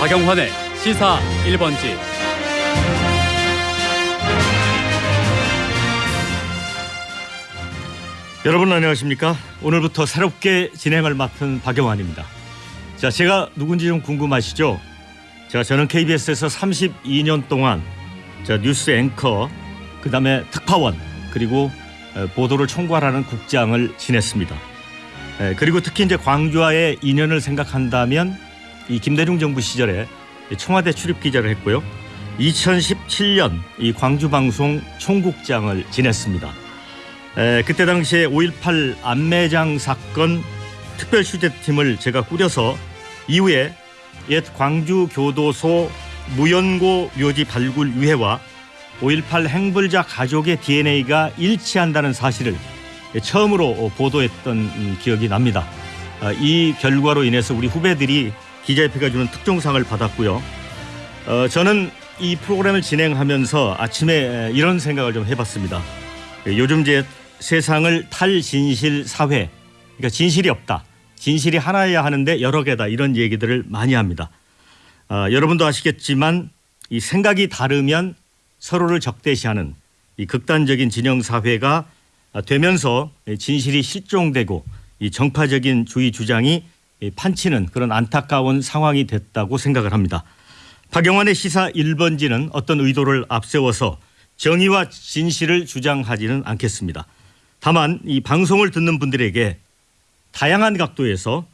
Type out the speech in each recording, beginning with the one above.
박영환의 시사 1번지. 여러분 안녕하십니까? 오늘부터 새롭게 진행을 맡은 박영환입니다. 자, 제가 누군지 좀 궁금하시죠? 자, 저는 KBS에서 32년 동안 자, 뉴스 앵커, 그다음에 특파원, 그리고 에, 보도를 총괄하는 국장을 지냈습니다. 에, 그리고 특히 이제 광주와의 인연을 생각한다면 이 김대중 정부 시절에 이 청와대 출입 기자를 했고요. 2017년 이 광주 방송 총국장을 지냈습니다. 에, 그때 당시에 5.18 안매장 사건 특별 취재팀을 제가 꾸려서 이후에 옛 광주 교도소 무연고 묘지 발굴 유해와 5.18 행불자 가족의 DNA가 일치한다는 사실을 처음으로 보도했던 음, 기억이 납니다. 아, 이 결과로 인해서 우리 후배들이 기자협회가 주는 특종상을 받았고요. 어, 저는 이 프로그램을 진행하면서 아침에 이런 생각을 좀 해봤습니다. 요즘 이제 세상을 탈진실 사회, 그러니까 진실이 없다. 진실이 하나여야 하는데 여러 개다 이런 얘기들을 많이 합니다. 아, 여러분도 아시겠지만 이 생각이 다르면 서로를 적대시하는 이 극단적인 진영 사회가 되면서 진실이 실종되고 이 정파적인 주의 주장이 판치는 그런 안타까운 상황이 됐다고 생각을 합니다. 박영환의 시사 1번지는 어떤 의도를 앞세워서 정의와 진실을 주장하지는 않겠습니다. 다만 이 방송을 듣는 분들에게 다양한 각도에서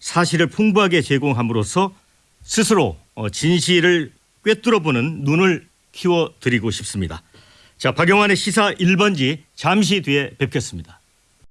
사실을 풍부하게 제공함으로써 스스로 어, 진실을 꿰뚫어보는 눈을 키워드리고 싶습니다. 자, 박영환의 시사 1번지 잠시 뒤에 뵙겠습니다.